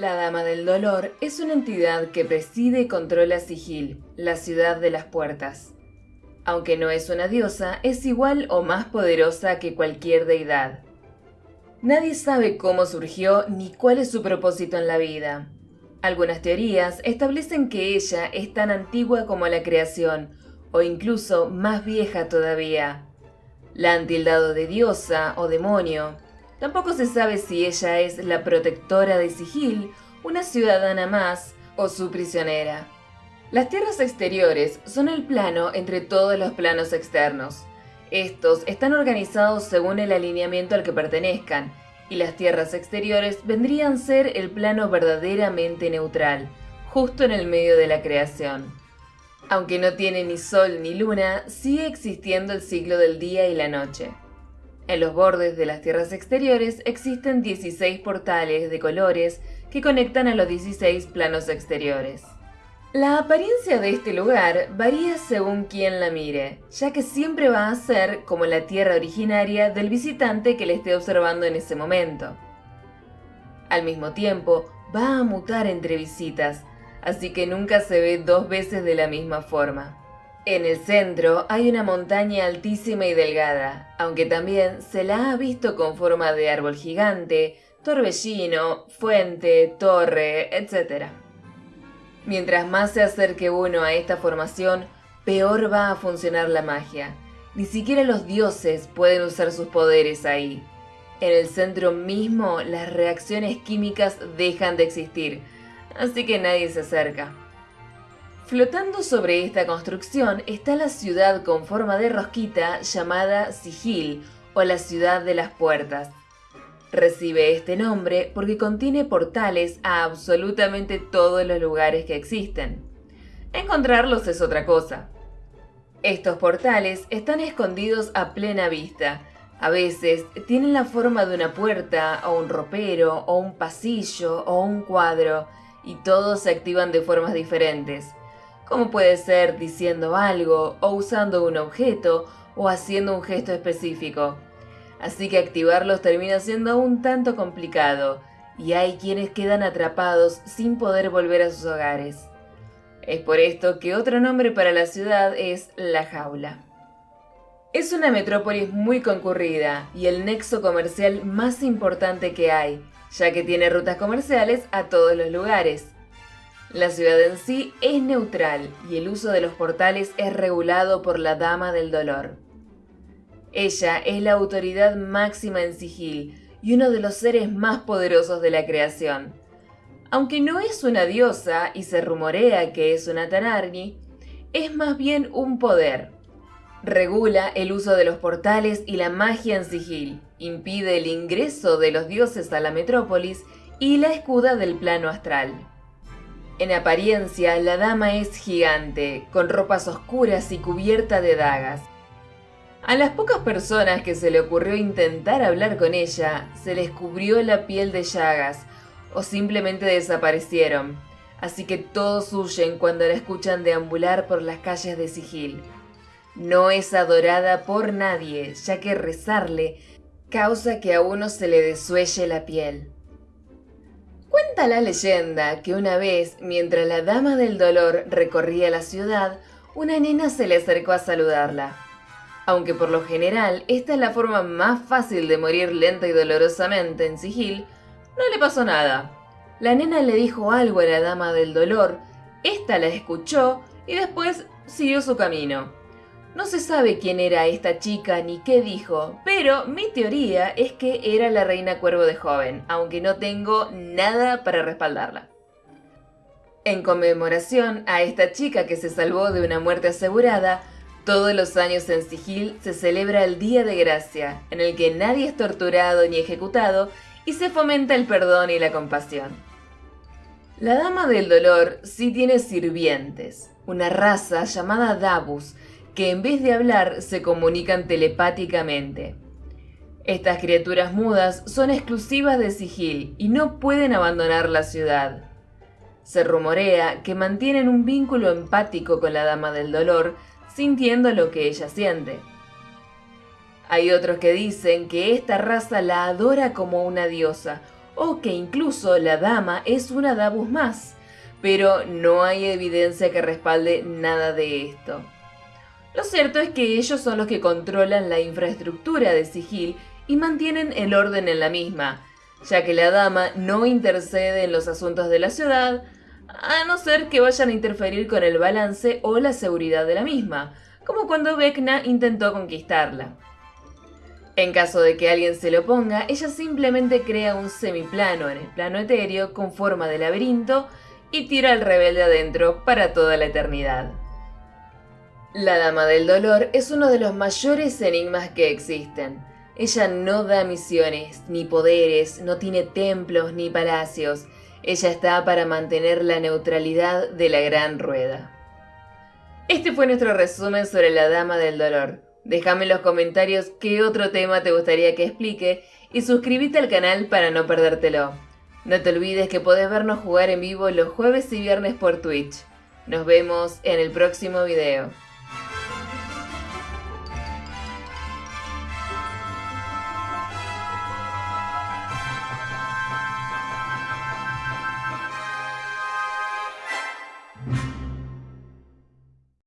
La Dama del Dolor es una entidad que preside y controla Sigil, la ciudad de las puertas. Aunque no es una diosa, es igual o más poderosa que cualquier deidad. Nadie sabe cómo surgió ni cuál es su propósito en la vida. Algunas teorías establecen que ella es tan antigua como la creación, o incluso más vieja todavía. La han tildado de diosa o demonio, Tampoco se sabe si ella es la protectora de Sigil, una ciudadana más o su prisionera. Las tierras exteriores son el plano entre todos los planos externos. Estos están organizados según el alineamiento al que pertenezcan, y las tierras exteriores vendrían a ser el plano verdaderamente neutral, justo en el medio de la creación. Aunque no tiene ni sol ni luna, sigue existiendo el ciclo del día y la noche. En los bordes de las tierras exteriores existen 16 portales de colores que conectan a los 16 planos exteriores. La apariencia de este lugar varía según quien la mire, ya que siempre va a ser como la tierra originaria del visitante que le esté observando en ese momento. Al mismo tiempo, va a mutar entre visitas, así que nunca se ve dos veces de la misma forma. En el centro hay una montaña altísima y delgada, aunque también se la ha visto con forma de árbol gigante, torbellino, fuente, torre, etc. Mientras más se acerque uno a esta formación, peor va a funcionar la magia. Ni siquiera los dioses pueden usar sus poderes ahí. En el centro mismo, las reacciones químicas dejan de existir, así que nadie se acerca. Flotando sobre esta construcción está la ciudad con forma de rosquita llamada Sigil o la ciudad de las puertas. Recibe este nombre porque contiene portales a absolutamente todos los lugares que existen. Encontrarlos es otra cosa. Estos portales están escondidos a plena vista. A veces tienen la forma de una puerta, o un ropero, o un pasillo, o un cuadro, y todos se activan de formas diferentes como puede ser diciendo algo o usando un objeto o haciendo un gesto específico. Así que activarlos termina siendo un tanto complicado y hay quienes quedan atrapados sin poder volver a sus hogares. Es por esto que otro nombre para la ciudad es La Jaula. Es una metrópolis muy concurrida y el nexo comercial más importante que hay, ya que tiene rutas comerciales a todos los lugares. La ciudad en sí es neutral y el uso de los portales es regulado por la Dama del Dolor. Ella es la autoridad máxima en Sigil y uno de los seres más poderosos de la creación. Aunque no es una diosa y se rumorea que es una Tanarni, es más bien un poder. Regula el uso de los portales y la magia en Sigil, impide el ingreso de los dioses a la metrópolis y la escuda del plano astral. En apariencia, la dama es gigante, con ropas oscuras y cubierta de dagas. A las pocas personas que se le ocurrió intentar hablar con ella, se les cubrió la piel de llagas, o simplemente desaparecieron, así que todos huyen cuando la escuchan deambular por las calles de Sigil. No es adorada por nadie, ya que rezarle causa que a uno se le desuelle la piel. Cuenta la leyenda que una vez, mientras la Dama del Dolor recorría la ciudad, una nena se le acercó a saludarla. Aunque por lo general esta es la forma más fácil de morir lenta y dolorosamente en sigil, no le pasó nada. La nena le dijo algo a la Dama del Dolor, esta la escuchó y después siguió su camino. No se sabe quién era esta chica ni qué dijo, pero mi teoría es que era la reina cuervo de joven, aunque no tengo nada para respaldarla. En conmemoración a esta chica que se salvó de una muerte asegurada, todos los años en Sigil se celebra el Día de Gracia, en el que nadie es torturado ni ejecutado y se fomenta el perdón y la compasión. La Dama del Dolor sí tiene sirvientes, una raza llamada Dabus, que en vez de hablar se comunican telepáticamente. Estas criaturas mudas son exclusivas de Sigil y no pueden abandonar la ciudad. Se rumorea que mantienen un vínculo empático con la Dama del Dolor, sintiendo lo que ella siente. Hay otros que dicen que esta raza la adora como una diosa, o que incluso la dama es una Davus más, pero no hay evidencia que respalde nada de esto. Lo cierto es que ellos son los que controlan la infraestructura de Sigil y mantienen el orden en la misma, ya que la dama no intercede en los asuntos de la ciudad, a no ser que vayan a interferir con el balance o la seguridad de la misma, como cuando Vecna intentó conquistarla. En caso de que alguien se lo oponga, ella simplemente crea un semiplano en el plano etéreo con forma de laberinto y tira al rebelde adentro para toda la eternidad. La Dama del Dolor es uno de los mayores enigmas que existen. Ella no da misiones, ni poderes, no tiene templos ni palacios. Ella está para mantener la neutralidad de la gran rueda. Este fue nuestro resumen sobre la Dama del Dolor. Déjame en los comentarios qué otro tema te gustaría que explique y suscríbete al canal para no perdértelo. No te olvides que podés vernos jugar en vivo los jueves y viernes por Twitch. Nos vemos en el próximo video.